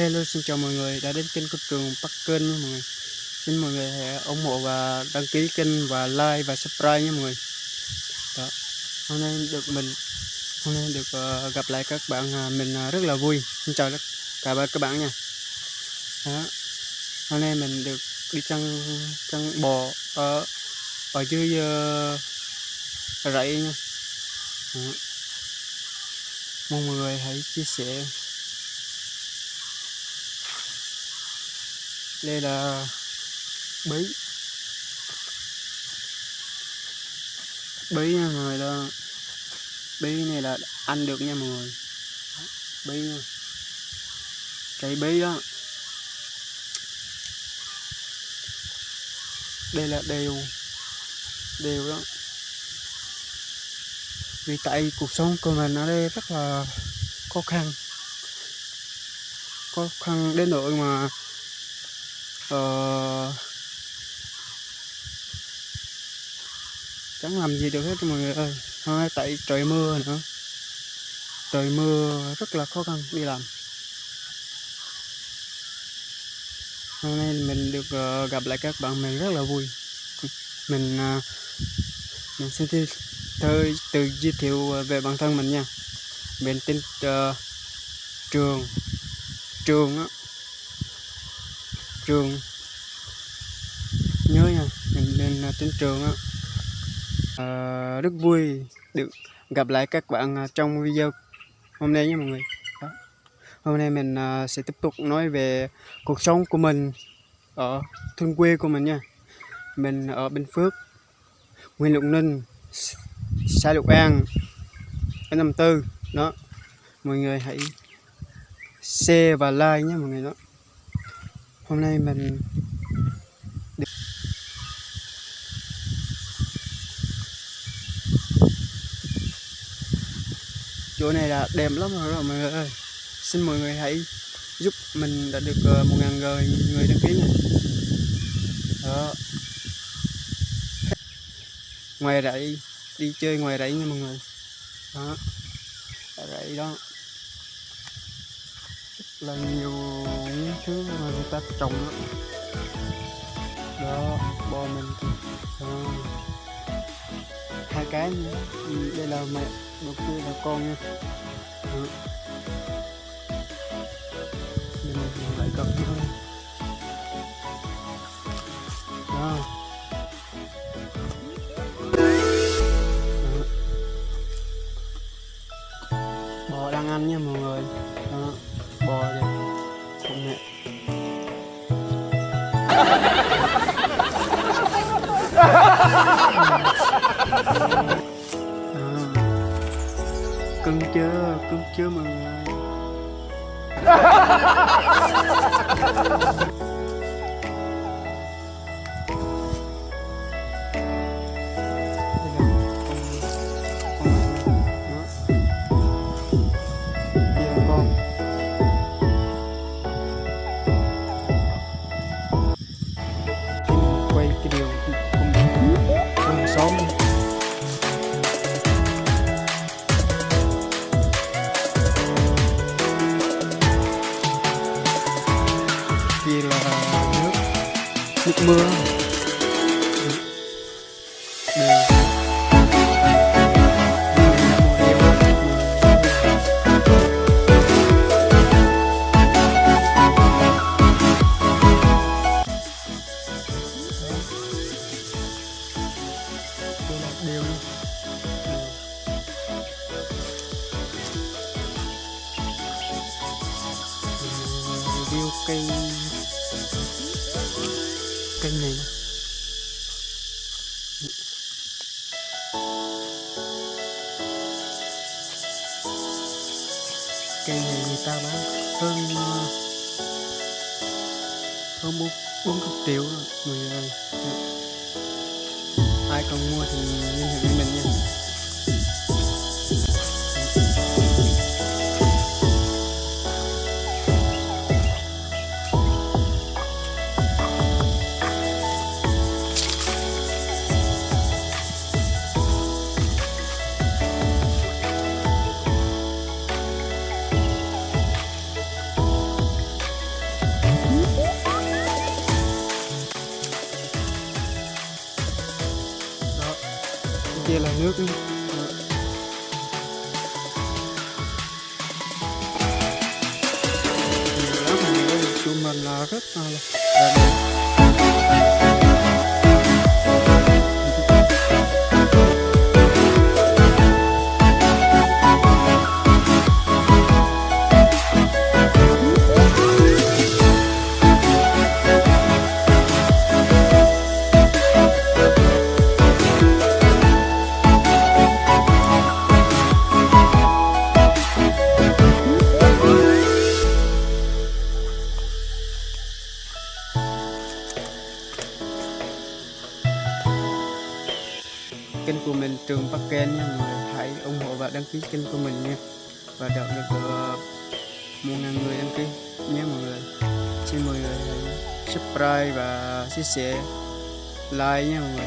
Hello xin chào mọi người đã đến kênh của trường Bắc Kênh nha mọi người Xin mọi người hãy ủng hộ và đăng ký kênh và like và subscribe nha mọi người Đó. Hôm nay được mình Hôm nay được uh, gặp lại các bạn uh, mình uh, rất là vui Xin chào tất cả các bạn nha Đó. Hôm nay mình được đi chăn chăn bò ở ở dưới uh, rẫy nha Đó. Mong mọi người hãy chia sẻ đây là bí bí nha mọi người đó. Bí này là ăn được nha mọi người. Bí nha. Cây bí đó. Đây là đều đều đó. Vì tại cuộc sống của mình ở đây rất là khó khăn. Khó khăn đến nỗi mà uh, chẳng làm gì được hết mọi người ơi. Hai, tại trời mưa nữa. Trời mưa rất là khó khăn đi làm. Hôm nay mình được uh, gặp lại các bạn mình rất là vui. Mình uh, mình xin thi từ tự giới thiệu về bản thân mình nha. Mình tên uh, trường. Trường á trường. Nhớ nha mình lên à, trên trường á. À, rất vui được gặp lại các bạn à, trong video hôm nay nha mọi người. Đó. hôm nay mình à, sẽ tiếp tục nói về cuộc sống của mình ở thôn quê của mình nha. Mình ở Bình Phước Nguyên Lục Ninh xã Lục An ở năm tư. Đó mọi người hãy share và like nhé mọi người đó hôm nay mình chỗ này là đẹp lắm rồi mọi người ơi. Xin mọi người hãy giúp mình đã được ờ, một ngàn người người đăng ký này, đó. Ngoài rẫy đi chơi ngoài rẫy nha mọi người. Đó. Rẫy đó là nhiều những thứ mà người ta trồng đó, đó bò mình. Đó. hai cái nữa. Ừ, đây là mẹ đầu kia là con nha. Đó. mình lại gặp thôi đó. Bò đang ăn nha mọi người đó bò kìa công nghệ. À, cưng chưa cưng chưa mọi người. Nước mưa. Cây cây này. Cây này người ta bán hơn hơn bốn bốn chục triệu rồi, người ơi ai còn mua thì liên hệ với mình nha. ela é của mình trường Bắc Ken nha mọi người hãy ủng hộ và đăng ký kênh của mình nha. Và đạt được uh, một ngàn người đăng ký nhé mọi người. Xin mọi người ờ, subscribe và chia sẻ like nha mọi người.